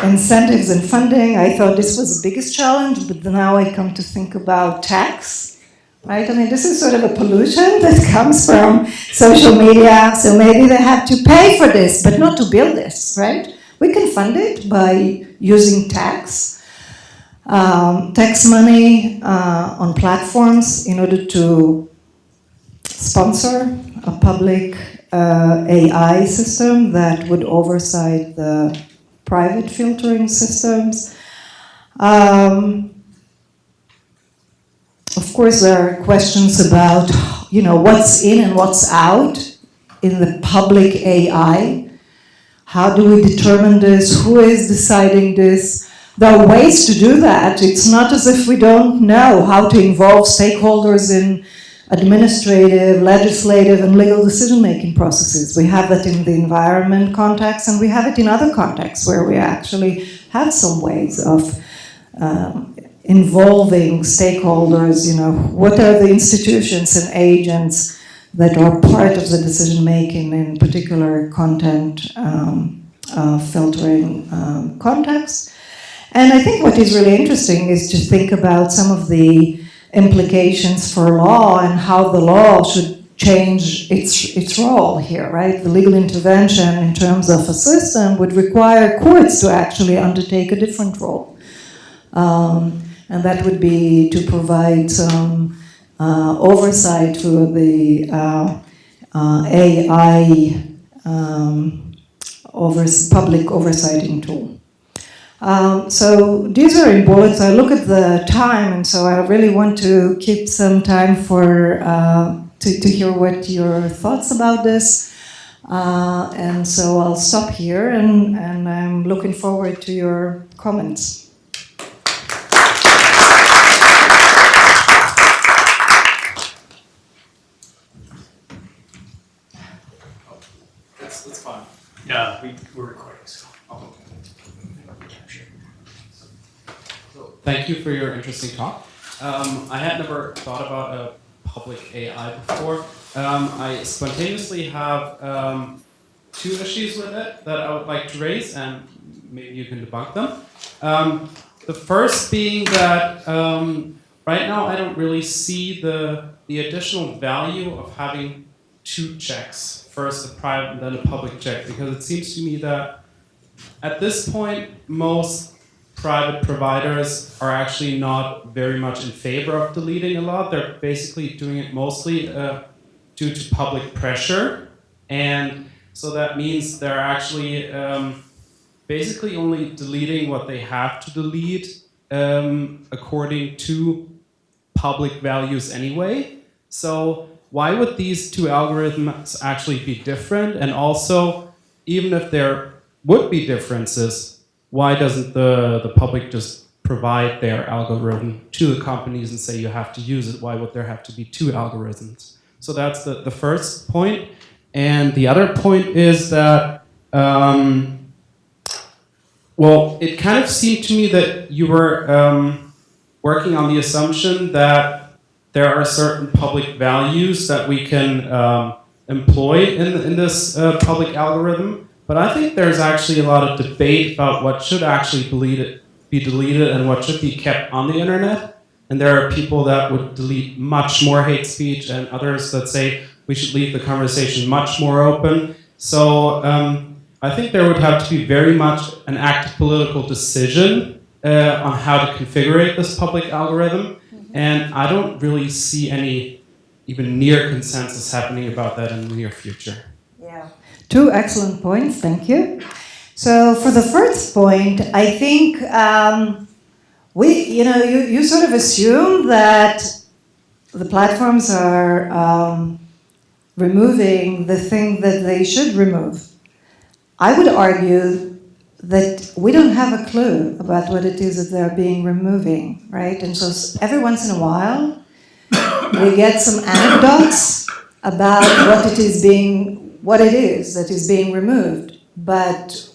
incentives and funding. I thought this was the biggest challenge, but now I come to think about tax, right? I mean, this is sort of a pollution that comes from social media, so maybe they have to pay for this, but not to build this, right? We can fund it by using tax, um, tax money uh, on platforms in order to sponsor a public uh, AI system that would oversight the private filtering systems. Um, of course, there are questions about, you know, what's in and what's out in the public AI. How do we determine this? Who is deciding this? There are ways to do that. It's not as if we don't know how to involve stakeholders in administrative, legislative, and legal decision-making processes. We have that in the environment context, and we have it in other contexts where we actually have some ways of um, involving stakeholders, you know, what are the institutions and agents that are part of the decision-making in particular content um, uh, filtering um, context. And I think what is really interesting is to think about some of the implications for law and how the law should change its, its role here, right? The legal intervention in terms of a system would require courts to actually undertake a different role. Um, and that would be to provide some oversight for the uh, uh, AI um, overs public oversighting tool. Um, so these are in bullets. I look at the time, and so I really want to keep some time for uh, to, to hear what your thoughts about this. Uh, and so I'll stop here, and, and I'm looking forward to your comments. Yeah, we, we're recording, so. Thank you for your interesting talk. Um, I had never thought about a public AI before. Um, I spontaneously have um, two issues with it that I would like to raise, and maybe you can debunk them. Um, the first being that um, right now I don't really see the the additional value of having two checks, first a private and then a public check, because it seems to me that at this point most private providers are actually not very much in favor of deleting a lot. They're basically doing it mostly uh, due to public pressure. And so that means they're actually um, basically only deleting what they have to delete um, according to public values anyway. So why would these two algorithms actually be different? And also, even if there would be differences, why doesn't the, the public just provide their algorithm to the companies and say you have to use it? Why would there have to be two algorithms? So that's the, the first point. And the other point is that, um, well, it kind of seemed to me that you were um, working on the assumption that there are certain public values that we can um, employ in, in this uh, public algorithm. But I think there's actually a lot of debate about what should actually deleted, be deleted and what should be kept on the internet. And there are people that would delete much more hate speech and others that say we should leave the conversation much more open. So um, I think there would have to be very much an active political decision uh, on how to configure this public algorithm. And I don't really see any even near consensus happening about that in the near future. Yeah. Two excellent points, thank you. So for the first point, I think um, we, you know, you, you sort of assume that the platforms are um, removing the thing that they should remove. I would argue that we don't have a clue about what it is that they're being removing, right? And so every once in a while, we get some anecdotes about what it is being, what it is that is being removed. But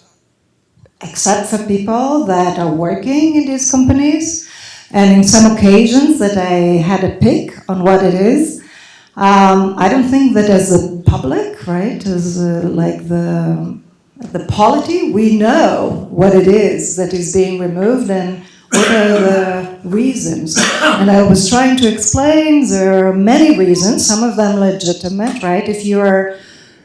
except for people that are working in these companies, and in some occasions that I had a pick on what it is, um, I don't think that as a public, right, as uh, like the the polity, we know what it is that is being removed and what are the reasons. And I was trying to explain there are many reasons, some of them legitimate, right? If you're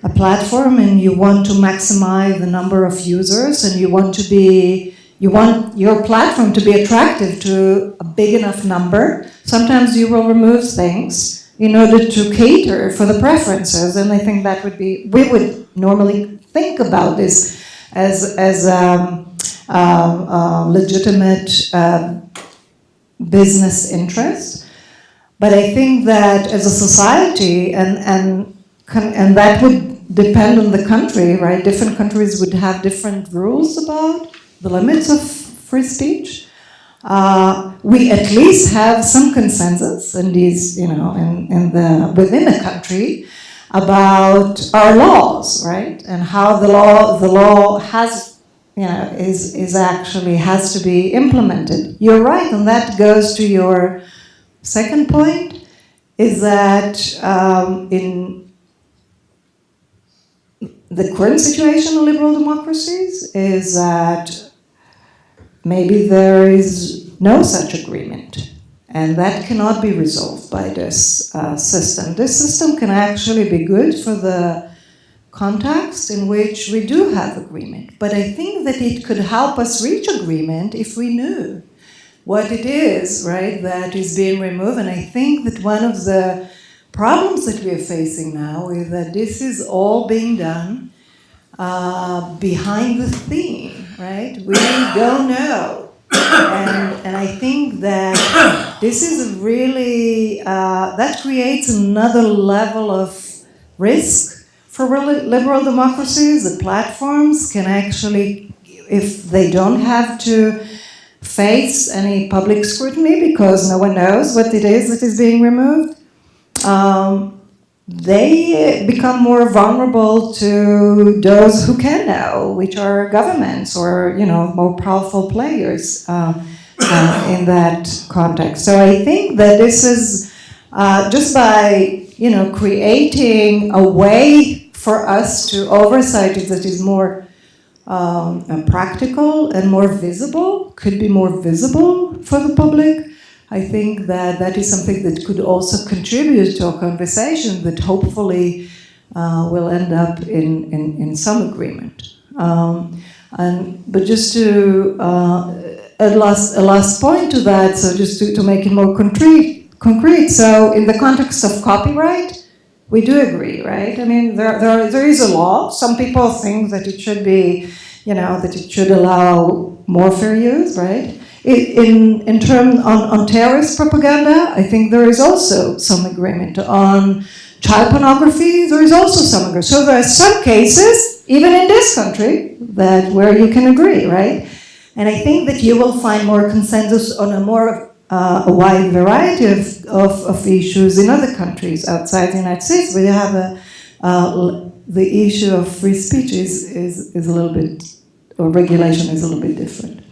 a platform and you want to maximize the number of users and you want to be you want your platform to be attractive to a big enough number. Sometimes you will remove things in order to cater for the preferences. And I think that would be, we would normally think about this as, as um, uh, uh, legitimate uh, business interest. But I think that as a society, and, and, and that would depend on the country, right? Different countries would have different rules about the limits of free speech. Uh, we at least have some consensus in these, you know, in, in the, within the country about our laws, right? And how the law, the law has, you know, is, is actually, has to be implemented. You're right, and that goes to your second point, is that um, in the current situation in liberal democracies is that maybe there is no such agreement. And that cannot be resolved by this uh, system. This system can actually be good for the context in which we do have agreement. But I think that it could help us reach agreement if we knew what it is, right, that is being removed. And I think that one of the problems that we are facing now is that this is all being done uh, behind the theme, right? We don't know. And, and I think that this is really, uh, that creates another level of risk for liberal democracies. The platforms can actually, if they don't have to face any public scrutiny because no one knows what it is that is being removed, um, they become more vulnerable to those who can know, which are governments or you know more powerful players uh, uh, in that context. So I think that this is uh, just by you know creating a way for us to oversight that is more um, practical and more visible, could be more visible for the public. I think that that is something that could also contribute to a conversation that hopefully uh, will end up in, in, in some agreement. Um, and, but just to, uh, a, last, a last point to that, so just to, to make it more concrete, concrete, so in the context of copyright, we do agree, right? I mean, there, there, there is a law. Some people think that it should be, you know, that it should allow more fair use, right? In, in terms on, on terrorist propaganda, I think there is also some agreement. On child pornography, there is also some agreement. So there are some cases, even in this country, that where you can agree, right? And I think that you will find more consensus on a more uh, a wide variety of, of, of, issues in other countries outside the United States, where you have a, uh, the issue of free speech is, is, is a little bit, or regulation is a little bit different.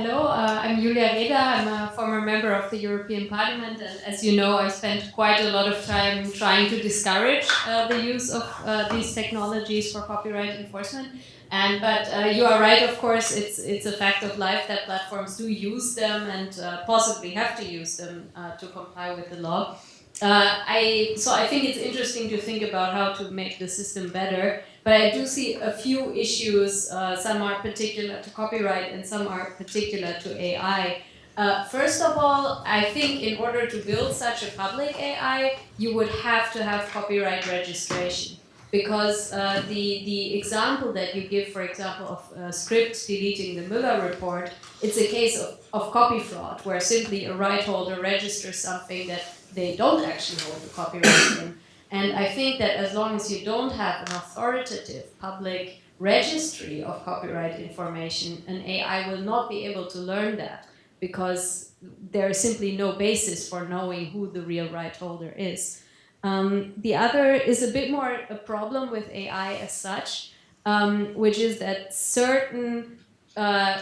Hello, uh, I'm Julia Reda. I'm a former member of the European Parliament, and as you know, I spent quite a lot of time trying to discourage uh, the use of uh, these technologies for copyright enforcement. And but uh, you are right, of course, it's it's a fact of life that platforms do use them and uh, possibly have to use them uh, to comply with the law. I so I think it's interesting to think about how to make the system better. But I do see a few issues, uh, some are particular to copyright and some are particular to AI. Uh, first of all, I think in order to build such a public AI, you would have to have copyright registration. because uh, the the example that you give, for example, of uh, Scribd deleting the Mueller report, it's a case of, of copy fraud, where simply a right holder registers something that they don't actually hold the copyright in. And I think that as long as you don't have an authoritative public registry of copyright information, an AI will not be able to learn that because there is simply no basis for knowing who the real right holder is. Um, the other is a bit more a problem with AI as such, um, which is that certain uh,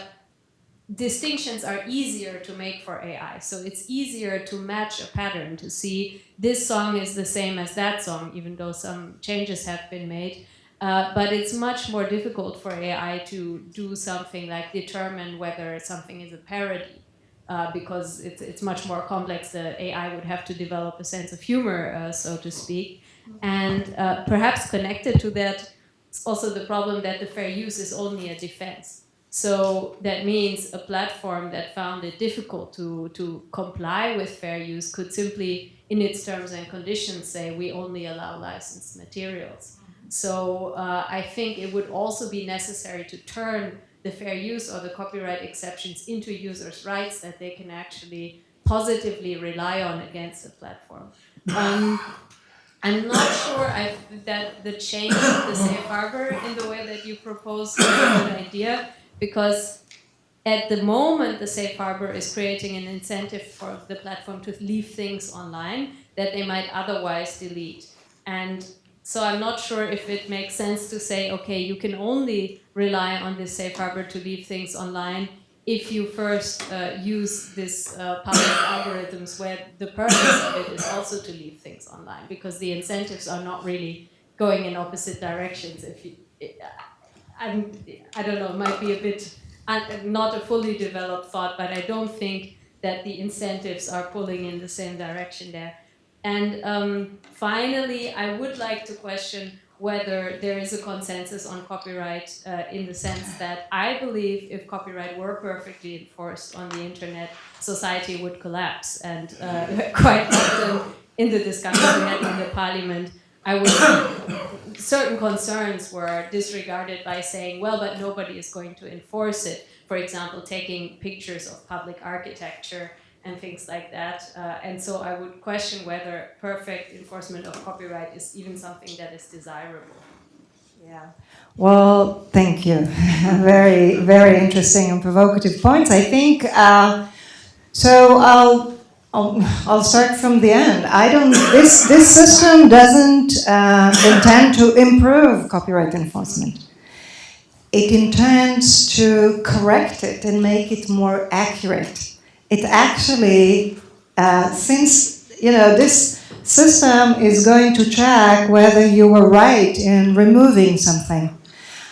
distinctions are easier to make for AI. So it's easier to match a pattern to see this song is the same as that song, even though some changes have been made. Uh, but it's much more difficult for AI to do something like determine whether something is a parody. Uh, because it's, it's much more complex. The AI would have to develop a sense of humor, uh, so to speak. And uh, perhaps connected to that, it's also the problem that the fair use is only a defense. So that means a platform that found it difficult to, to comply with fair use could simply, in its terms and conditions, say we only allow licensed materials. So uh, I think it would also be necessary to turn the fair use or the copyright exceptions into users' rights that they can actually positively rely on against the platform. Um, I'm not sure I, that the change of the safe harbor in the way that you propose is a good idea because at the moment the safe harbor is creating an incentive for the platform to leave things online that they might otherwise delete. And so I'm not sure if it makes sense to say, okay, you can only rely on this safe harbor to leave things online if you first uh, use this uh, public algorithms where the purpose of it is also to leave things online because the incentives are not really going in opposite directions. If you, I'm, I don't know, it might be a bit not a fully developed thought, but I don't think that the incentives are pulling in the same direction there. And um, finally, I would like to question whether there is a consensus on copyright uh, in the sense that I believe if copyright were perfectly enforced on the internet, society would collapse. And uh, quite often in the discussions we had in the parliament, I certain concerns were disregarded by saying, well, but nobody is going to enforce it. For example, taking pictures of public architecture and things like that. Uh, and so I would question whether perfect enforcement of copyright is even something that is desirable. Yeah. Well, thank you. very, very interesting and provocative points. I think, uh, so I'll, I'll, I'll, start from the end. I don't, this, this system doesn't uh, intend to improve copyright enforcement. It intends to correct it and make it more accurate it actually, uh, since, you know, this system is going to check whether you were right in removing something.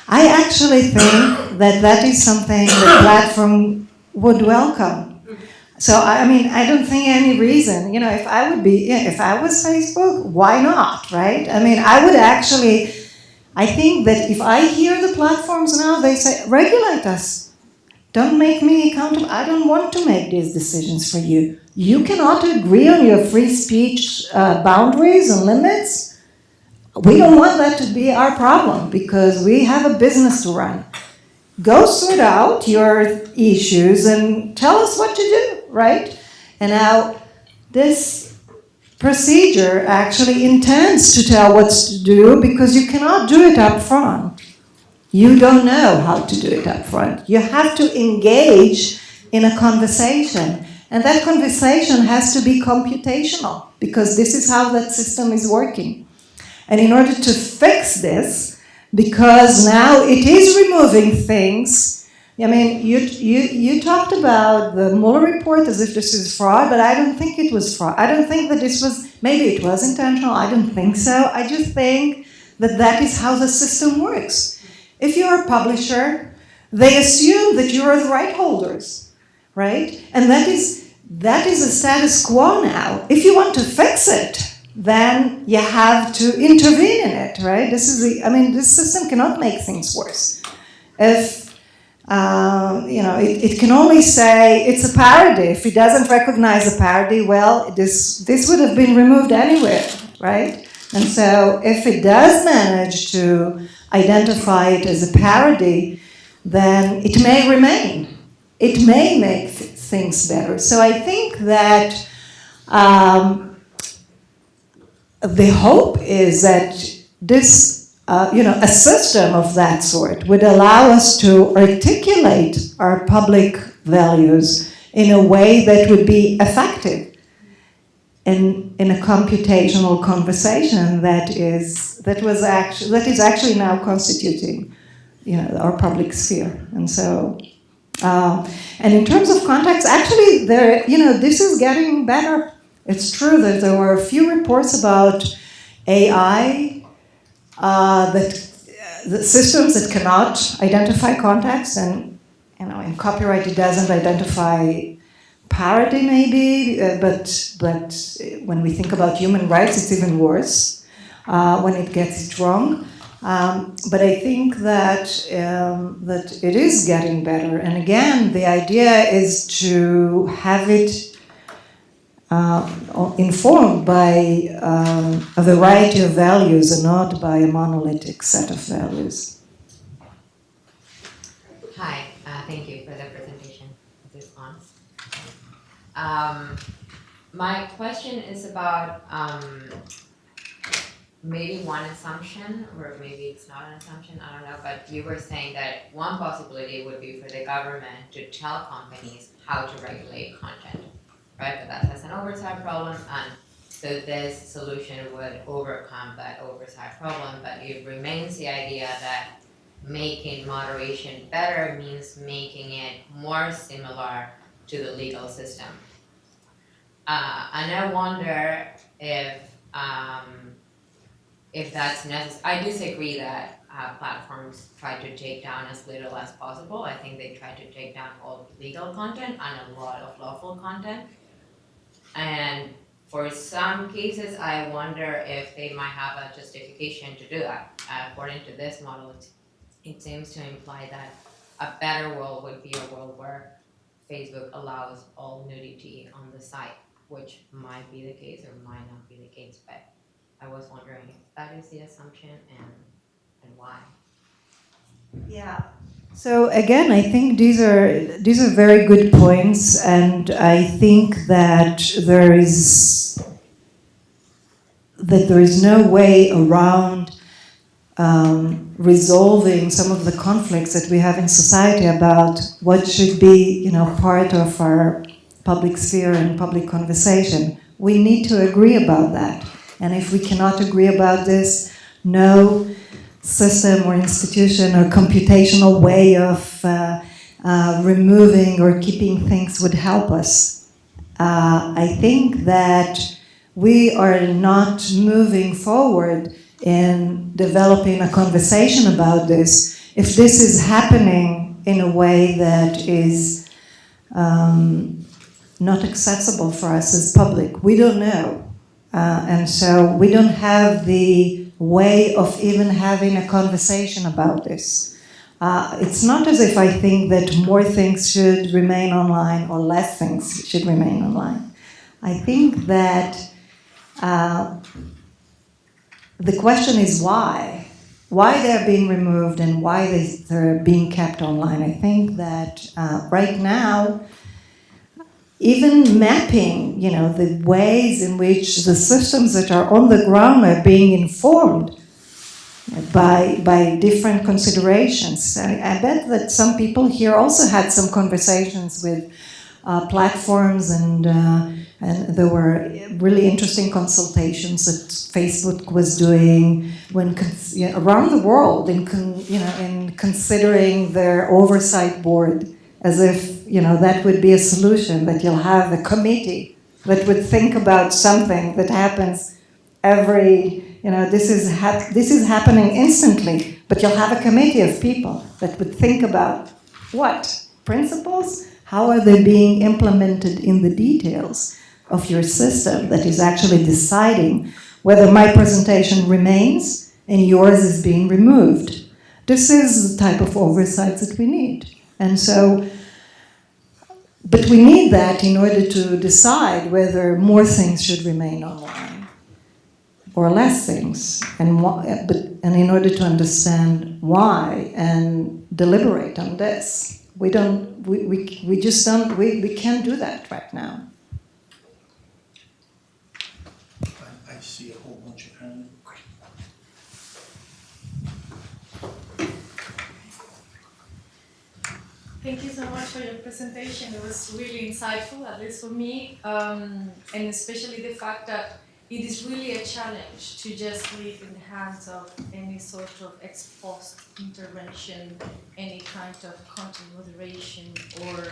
I actually think that that is something the platform would welcome. So, I mean, I don't think any reason, you know, if I would be, if I was Facebook, why not, right? I mean, I would actually, I think that if I hear the platforms now, they say, regulate us. Don't make me accountable. I don't want to make these decisions for you. You cannot agree on your free speech uh, boundaries and limits. We don't want that to be our problem because we have a business to run. Go sort out your issues and tell us what to do, right? And now this procedure actually intends to tell what to do because you cannot do it up front. You don't know how to do it up front. You have to engage in a conversation. And that conversation has to be computational because this is how that system is working. And in order to fix this, because now it is removing things, I mean, you, you, you talked about the Mueller report as if this is fraud, but I don't think it was fraud. I don't think that this was, maybe it was intentional, I don't think so. I just think that that is how the system works. If you're a publisher, they assume that you're the right holders, right? And that is, that is a status quo now. If you want to fix it, then you have to intervene in it, right? This is the, I mean, this system cannot make things worse. If, um, you know, it, it, can only say it's a parody. If it doesn't recognize a parody, well, this, this would have been removed anyway, right? And so if it does manage to identify it as a parody, then it may remain. It may make th- things better. So I think that um, the hope is that this, uh, you know, a system of that sort would allow us to articulate our public values in a way that would be effective in, in a computational conversation that is that was actually that is actually now constituting you know our public sphere. And so uh, and in terms of context actually there you know this is getting better. It's true that there were a few reports about AI uh, that the systems that cannot identify context and you know in copyright it doesn't identify parody maybe, uh, but but when we think about human rights, it's even worse uh, when it gets it wrong. Um, but I think that um, that it is getting better. And again, the idea is to have it uh, informed by um, a variety of values and not by a monolithic set of values. Hi, uh, thank you for the presentation. Um, my question is about um, maybe one assumption, or maybe it's not an assumption, I don't know, but you were saying that one possibility would be for the government to tell companies how to regulate content, right? But that has an oversight problem, and so this solution would overcome that oversight problem, but it remains the idea that making moderation better means making it more similar to the legal system. Uh, and I wonder if um, if that's necessary. I disagree that uh, platforms try to take down as little as possible. I think they try to take down all legal content and a lot of lawful content. And for some cases, I wonder if they might have a justification to do that. According to this model, it, it seems to imply that a better world would be a world where Facebook allows all nudity on the site, which might be the case or might not be the case, but I was wondering if that is the assumption and, and why. Yeah. So again, I think these are these are very good points, and I think that there is that there is no way around um, resolving some of the conflicts that we have in society about what should be, you know, part of our public sphere and public conversation. We need to agree about that, and if we cannot agree about this, no system or institution or computational way of uh, uh, removing or keeping things would help us. Uh, I think that we are not moving forward in developing a conversation about this if this is happening in a way that is um, not accessible for us as public. We don't know. Uh, and so we don't have the way of even having a conversation about this. Uh, it's not as if I think that more things should remain online or less things should remain online. I think that uh, the question is why. Why they're being removed and why they, they're being kept online. I think that uh, right now, even mapping, you know, the ways in which the systems that are on the ground are being informed by, by different considerations. I, I bet that some people here also had some conversations with uh, platforms and, uh, and there were really interesting consultations that Facebook was doing when you know, around the world in, you know, in considering their oversight board as if you know that would be a solution that you'll have a committee that would think about something that happens every you know this is this is happening instantly but you'll have a committee of people that would think about what? Principles? How are they being implemented in the details of your system that is actually deciding whether my presentation remains and yours is being removed? This is the type of oversight that we need and so, but we need that in order to decide whether more things should remain online. or less things, and why, but and in order to understand why and deliberate on this, we don't. We, we, we just don't. We, we can't do that right now. I, I see a whole bunch of hands. Thank you so much for your presentation. It was really insightful, at least for me, um, and especially the fact that it is really a challenge to just leave in the hands of any sort of ex post intervention, any kind of content moderation, or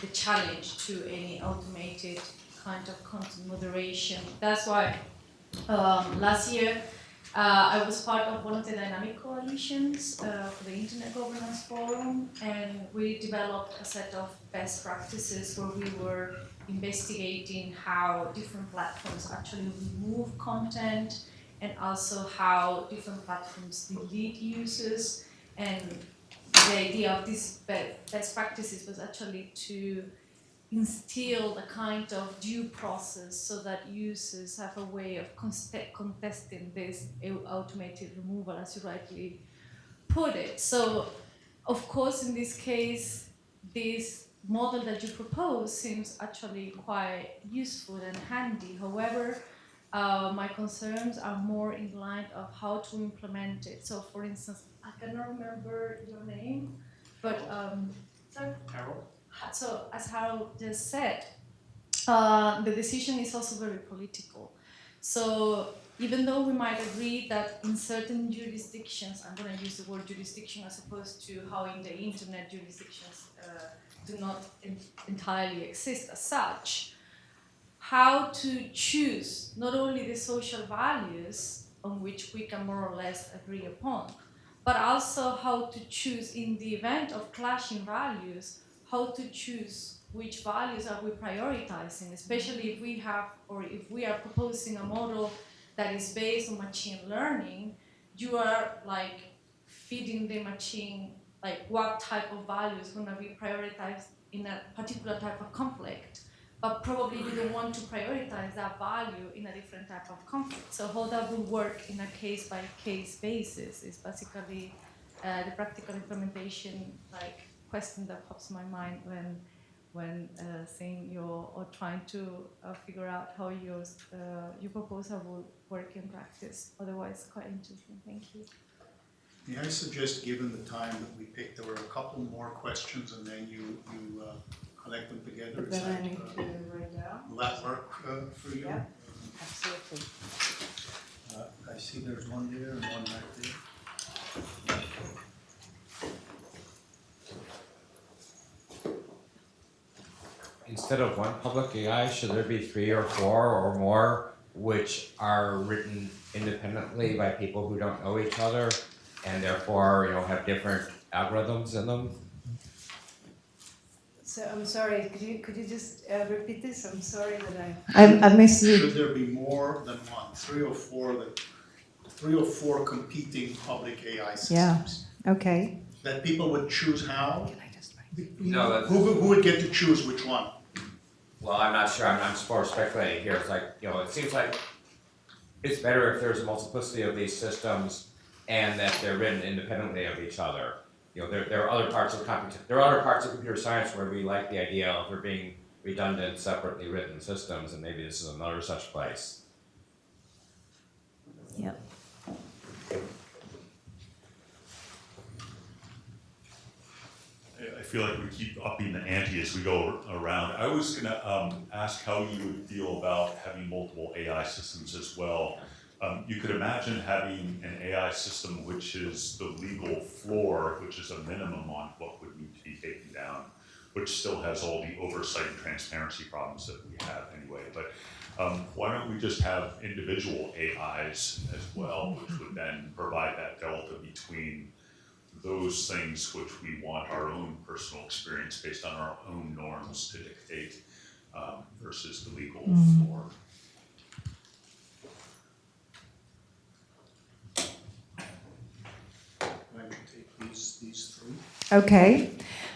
the challenge to any automated kind of content moderation. That's why um, last year uh, I was part of one of the dynamic coalitions uh, for the Internet Governance Forum, and we developed a set of best practices where we were investigating how different platforms actually remove content and also how different platforms delete users. And the idea of these best practices was actually to instill a kind of due process so that users have a way of contesting this automated removal, as you rightly put it. So, of course, in this case, this model that you propose seems actually quite useful and handy. However, uh, my concerns are more in line of how to implement it. So, for instance, I cannot remember your name, but um, sorry? So as Harold just said, uh, the decision is also very political. So even though we might agree that in certain jurisdictions, I'm going to use the word jurisdiction as opposed to how in the internet jurisdictions uh, do not en- entirely exist as such, how to choose not only the social values on which we can more or less agree upon, but also how to choose in the event of clashing values how to choose which values are we prioritizing, especially if we have or if we are proposing a model that is based on machine learning, you are like feeding the machine like what type of value is going to be prioritized in a particular type of conflict. But probably you don't want to prioritize that value in a different type of conflict. So how that will work in a case by case basis is basically uh, the practical implementation like question that pops in my mind when when uh, saying your or trying to uh, figure out how your uh, your proposal will work in practice. Otherwise, quite interesting. Thank you. May I suggest, given the time that we picked, there were a couple more questions and then you, you uh, collect them together? Is then I that, need uh, to write down. Will that work uh, for you? Yeah. Absolutely. Uh, I see there's one there and one right there. Instead of one public AI, should there be three or four or more which are written independently by people who don't know each other and therefore, you know, have different algorithms in them? So I'm sorry. Could you could you just uh, repeat this? I'm sorry that I. I, I missed you. Should there be more than one, three or four that, three or four competing public AI systems? Okay. That people would choose how? Can I just write? No, that's, Who, who would get to choose which one? Well, I'm not sure, I'm, I'm just speculating here, it's like, you know, it seems like it's better if there's a multiplicity of these systems and that they're written independently of each other. You know, there, there are other parts of computer, there are other parts of computer science where we like the idea of there being redundant, separately written systems, and maybe this is another such place. Yep. I- I feel like we keep upping the ante as we go around. I was gonna um, ask how you would feel about having multiple AI systems as well. Um, You could imagine having an AI system which is the legal floor, which is a minimum on what would need to be taken down, which still has all the oversight and transparency problems that we have anyway. But um, why don't we just have individual AIs as well, which would then provide that delta between those things which we want our own personal experience based on our own norms to dictate um, versus the legal floor. I would these, these. Okay.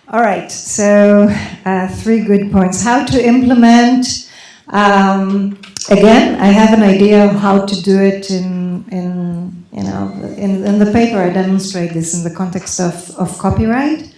All right. So uh, three good points. How to implement um, again, I have an idea of how to do it in, in you know, in, in the paper I demonstrate this in the context of, of copyright.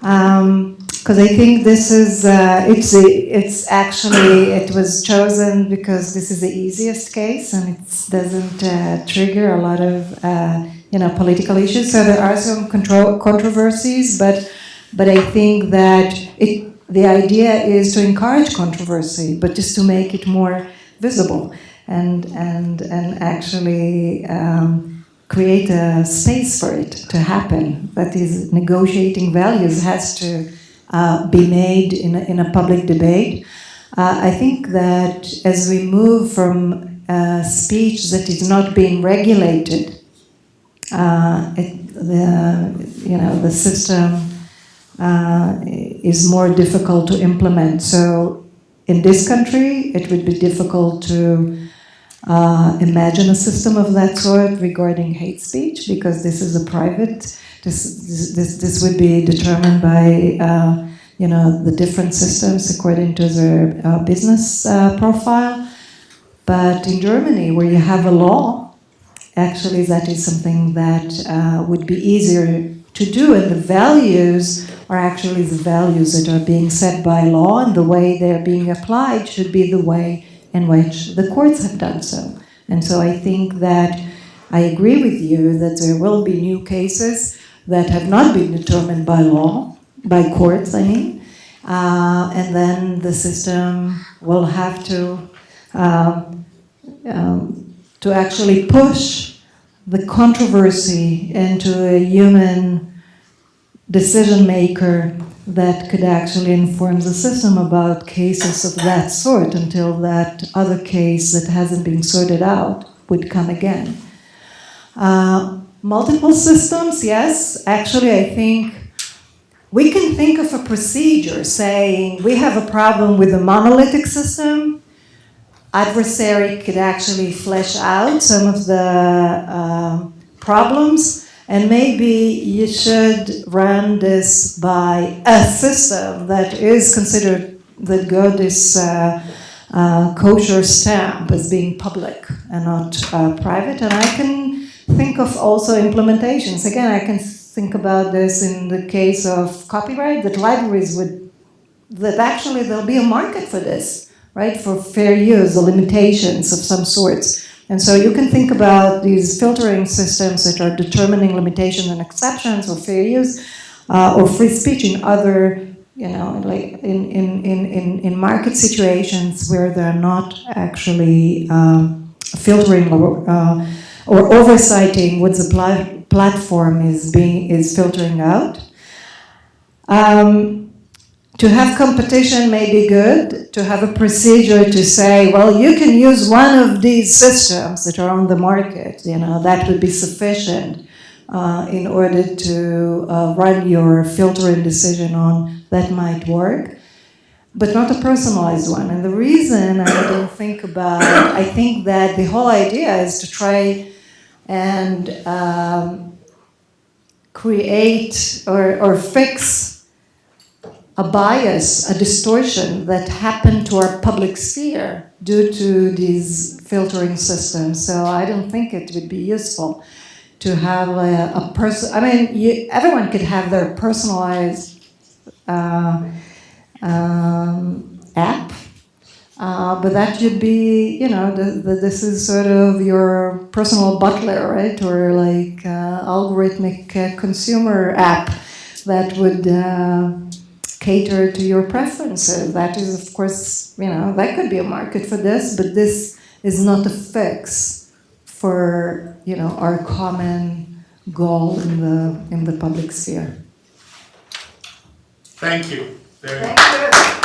Because I think this is, uh, it's, it's actually, it was chosen because this is the easiest case and it doesn't uh, trigger a lot of, uh, you know, political issues. So there are some control, controversies, but, but I think that it, the idea is to encourage controversy, but just to make it more visible and, and, and actually um, create a space for it to happen. That is, negotiating values has to uh, be made in a, in a public debate. Uh, I think that as we move from uh, speech that is not being regulated, uh, it, the, you know, the system uh, is more difficult to implement. So in this country, it would be difficult to uh, imagine a system of that sort regarding hate speech because this is a private, this, this, this would be determined by, uh, you know, the different systems according to their uh, business uh, profile. But in Germany, where you have a law, actually that is something that uh, would be easier to do and the values are actually the values that are being set by law and the way they're being applied should be the way in which the courts have done so. And so I think that I agree with you that there will be new cases that have not been determined by law, by courts, I mean, uh, and then the system will have to um, um, to actually push the controversy into a human decision maker that could actually inform the system about cases of that sort until that other case that hasn't been sorted out would come again. Uh, multiple systems, yes. Actually, I think we can think of a procedure saying we have a problem with a monolithic system. Adversary could actually flesh out some of the uh, problems and maybe you should run this by a system that is considered that got this uh, uh, kosher stamp as being public and not uh, private. And I can think of also implementations. Again, I can think about this in the case of copyright, that libraries would, that actually there'll be a market for this, right? For fair use, the limitations of some sorts. And so you can think about these filtering systems that are determining limitations and exceptions or fair use uh, or free speech in other, you know, like in, in, in, in, in market situations where they're not actually um, filtering or, uh, or oversighting what the pla platform is being is filtering out. Um, to have competition may be good, to have a procedure to say, well, you can use one of these systems that are on the market, you know, that would be sufficient uh, in order to uh, run your filtering decision on that might work, but not a personalized one. And the reason I don't think about, I think that the whole idea is to try and um, create or, or fix a bias, a distortion that happened to our public sphere due to these filtering systems. So I don't think it would be useful to have a, a person, I mean, you, everyone could have their personalized uh, um, app, uh, but that should be, you know, the, the, this is sort of your personal butler, right? Or like uh, algorithmic consumer app that would uh, cater to your preferences. That is, of course, you know, that could be a market for this, but this is not a fix for, you know, our common goal in the, in the public sphere. Thank you. Very Thank you.